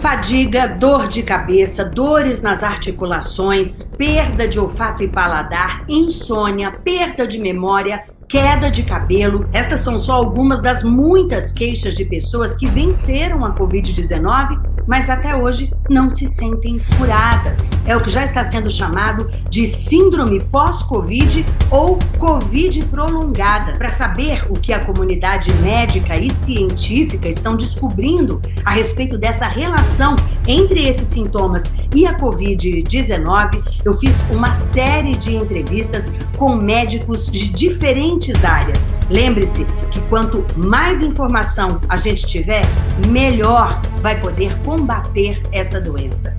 Fadiga, dor de cabeça, dores nas articulações, perda de olfato e paladar, insônia, perda de memória, queda de cabelo. Estas são só algumas das muitas queixas de pessoas que venceram a Covid-19 mas até hoje não se sentem curadas. É o que já está sendo chamado de síndrome pós-Covid ou Covid prolongada. Para saber o que a comunidade médica e científica estão descobrindo a respeito dessa relação entre esses sintomas e a Covid-19, eu fiz uma série de entrevistas com médicos de diferentes áreas. Lembre-se que quanto mais informação a gente tiver, melhor vai poder combater essa doença.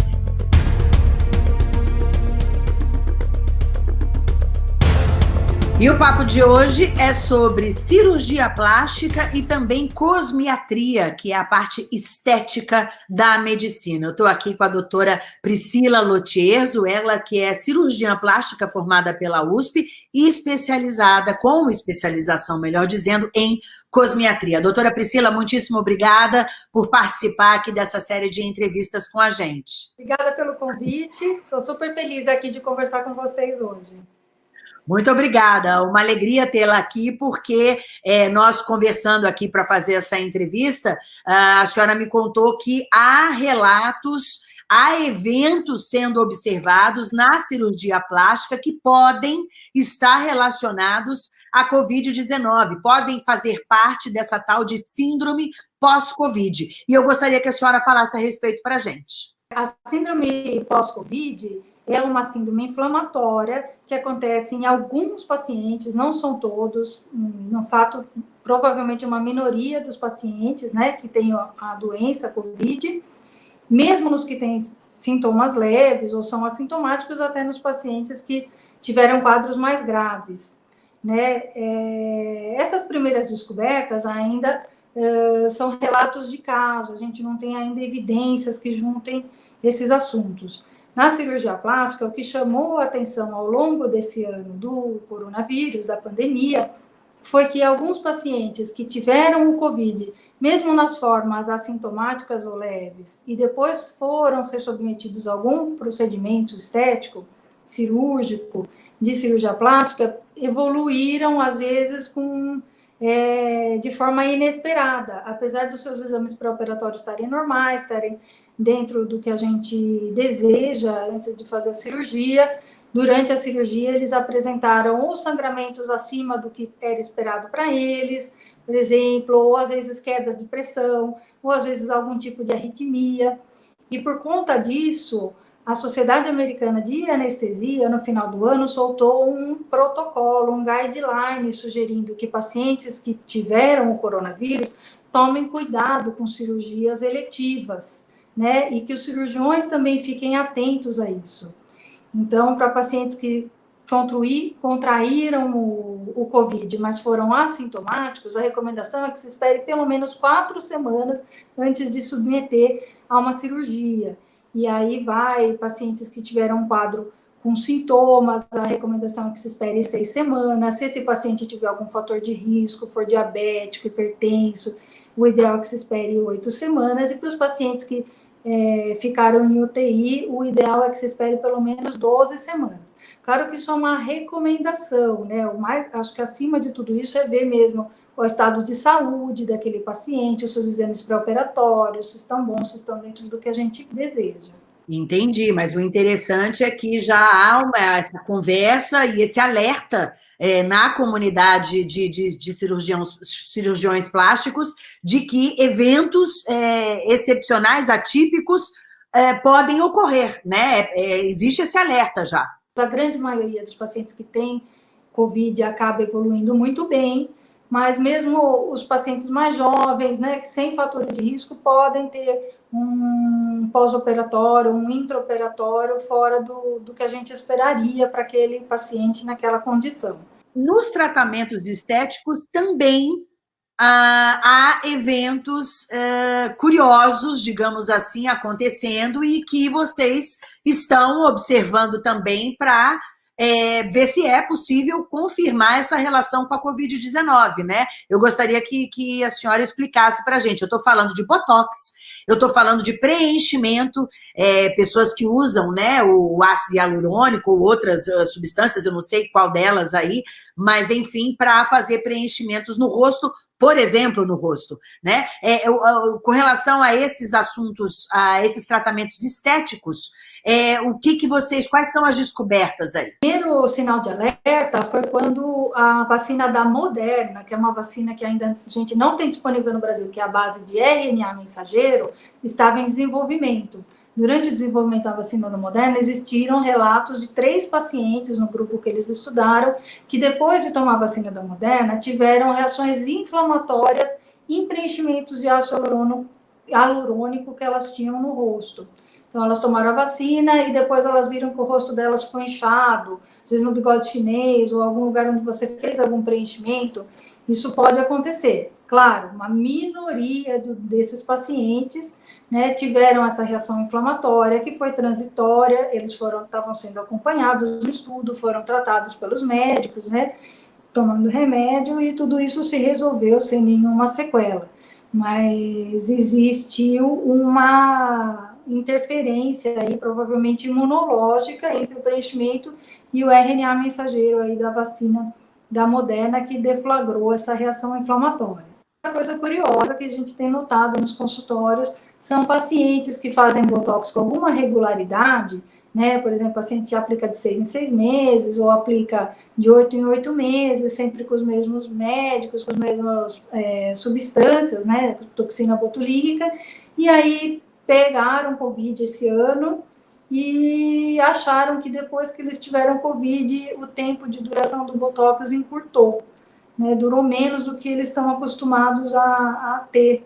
E o papo de hoje é sobre cirurgia plástica e também cosmiatria, que é a parte estética da medicina. Eu estou aqui com a doutora Priscila Lotierzo, ela que é cirurgiã plástica formada pela USP e especializada, com especialização, melhor dizendo, em cosmiatria. Doutora Priscila, muitíssimo obrigada por participar aqui dessa série de entrevistas com a gente. Obrigada pelo convite, estou super feliz aqui de conversar com vocês hoje. Muito obrigada, uma alegria tê-la aqui, porque é, nós conversando aqui para fazer essa entrevista, a senhora me contou que há relatos, há eventos sendo observados na cirurgia plástica que podem estar relacionados à Covid-19, podem fazer parte dessa tal de síndrome pós-Covid. E eu gostaria que a senhora falasse a respeito para a gente. A síndrome pós-Covid é uma síndrome inflamatória que acontece em alguns pacientes, não são todos, no fato, provavelmente uma minoria dos pacientes, né, que tem a doença COVID, mesmo nos que têm sintomas leves ou são assintomáticos, até nos pacientes que tiveram quadros mais graves, né. É, essas primeiras descobertas ainda é, são relatos de caso, a gente não tem ainda evidências que juntem esses assuntos. Na cirurgia plástica, o que chamou a atenção ao longo desse ano do coronavírus, da pandemia, foi que alguns pacientes que tiveram o Covid, mesmo nas formas assintomáticas ou leves, e depois foram ser submetidos a algum procedimento estético, cirúrgico, de cirurgia plástica, evoluíram, às vezes, com, é, de forma inesperada, apesar dos seus exames pré-operatórios estarem normais, estarem dentro do que a gente deseja antes de fazer a cirurgia. Durante a cirurgia, eles apresentaram ou sangramentos acima do que era esperado para eles, por exemplo, ou às vezes quedas de pressão, ou às vezes algum tipo de arritmia. E por conta disso, a Sociedade Americana de Anestesia, no final do ano, soltou um protocolo, um guideline, sugerindo que pacientes que tiveram o coronavírus tomem cuidado com cirurgias eletivas né? E que os cirurgiões também fiquem atentos a isso. Então, para pacientes que contraíram o, o Covid, mas foram assintomáticos, a recomendação é que se espere pelo menos quatro semanas antes de submeter a uma cirurgia. E aí vai pacientes que tiveram um quadro com sintomas, a recomendação é que se espere seis semanas. Se esse paciente tiver algum fator de risco, for diabético, hipertenso, o ideal é que se espere oito semanas. E para os pacientes que é, ficaram em UTI, o ideal é que se espere pelo menos 12 semanas. Claro que isso é uma recomendação, né? O mais, acho que acima de tudo isso é ver mesmo o estado de saúde daquele paciente, os seus exames pré-operatórios, se estão bons, se estão dentro do que a gente deseja. Entendi, mas o interessante é que já há uma, essa conversa e esse alerta é, na comunidade de, de, de, cirurgiões, cirurgiões plásticos de que eventos é, excepcionais, atípicos, é, podem ocorrer, né? É, existe esse alerta já. A grande maioria dos pacientes que têm Covid acaba evoluindo muito bem, mas mesmo os pacientes mais jovens, né, sem fator de risco, podem ter um pós-operatório, um intraoperatório fora do, do que a gente esperaria para aquele paciente naquela condição. Nos tratamentos estéticos também ah, há eventos eh, curiosos, digamos assim, acontecendo e que vocês estão observando também para é, ver se é possível confirmar essa relação com a Covid-19, né? Eu gostaria que, que a senhora explicasse para a gente. Eu estou falando de Botox, eu estou falando de preenchimento, é, pessoas que usam né, o ácido hialurônico ou outras uh, substâncias, eu não sei qual delas aí, mas enfim, para fazer preenchimentos no rosto, por exemplo, no rosto, né? É, eu, eu, com relação a esses assuntos, a esses tratamentos estéticos, é, o que, que vocês, quais são as descobertas aí? O primeiro sinal de alerta foi quando a vacina da Moderna, que é uma vacina que ainda a gente não tem disponível no Brasil, que é a base de RNA mensageiro, estava em desenvolvimento. Durante o desenvolvimento da vacina Moderna, existiram relatos de três pacientes no grupo que eles estudaram, que depois de tomar a vacina da Moderna, tiveram reações inflamatórias em preenchimentos de ácido hialurônico que elas tinham no rosto. Então, elas tomaram a vacina e depois elas viram que o rosto delas ficou inchado, às vezes no bigode chinês ou algum lugar onde você fez algum preenchimento. Isso pode acontecer. Claro, uma minoria do, desses pacientes né, tiveram essa reação inflamatória que foi transitória, eles estavam sendo acompanhados no estudo, foram tratados pelos médicos, né, tomando remédio e tudo isso se resolveu sem nenhuma sequela. Mas existiu uma interferência aí, provavelmente imunológica, entre o preenchimento e o RNA mensageiro aí da vacina da Moderna, que deflagrou essa reação inflamatória. Uma coisa curiosa que a gente tem notado nos consultórios são pacientes que fazem Botox com alguma regularidade, né? Por exemplo, o paciente aplica de seis em seis meses, ou aplica de oito em oito meses, sempre com os mesmos médicos, com as mesmas é, substâncias, né? Toxina botulínica, e aí pegaram Covid esse ano e acharam que depois que eles tiveram Covid, o tempo de duração do Botox encurtou. Né, durou menos do que eles estão acostumados a, a ter.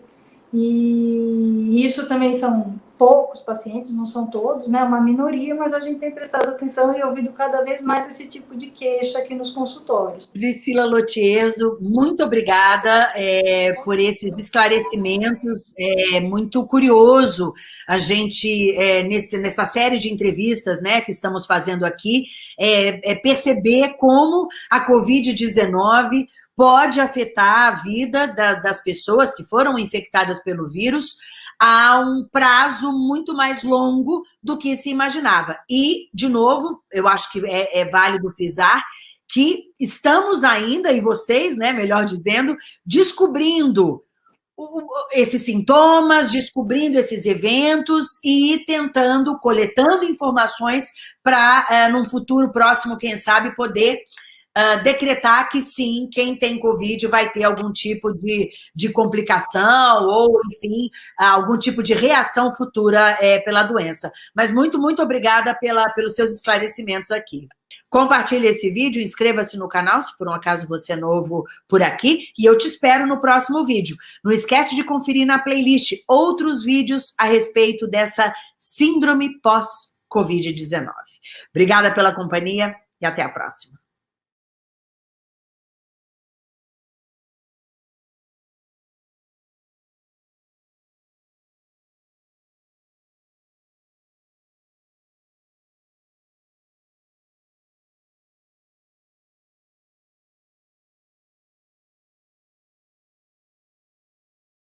E isso também são poucos pacientes, não são todos, né? Uma minoria, mas a gente tem prestado atenção e ouvido cada vez mais esse tipo de queixa aqui nos consultórios. Priscila Lotieso, muito obrigada é, por esses esclarecimentos. É muito curioso a gente, é, nesse, nessa série de entrevistas né, que estamos fazendo aqui, é, é perceber como a Covid-19 pode afetar a vida da, das pessoas que foram infectadas pelo vírus, a um prazo muito mais longo do que se imaginava. E, de novo, eu acho que é, é válido frisar que estamos ainda, e vocês, né, melhor dizendo, descobrindo esses sintomas, descobrindo esses eventos e tentando, coletando informações para, é, num futuro próximo, quem sabe, poder uh, decretar que sim, quem tem Covid vai ter algum tipo de, de complicação ou, enfim, algum tipo de reação futura é, pela doença. Mas muito, muito obrigada pela, pelos seus esclarecimentos aqui. Compartilhe esse vídeo, inscreva-se no canal, se por um acaso você é novo por aqui, e eu te espero no próximo vídeo. Não esquece de conferir na playlist outros vídeos a respeito dessa síndrome pós-Covid-19. Obrigada pela companhia e até a próxima.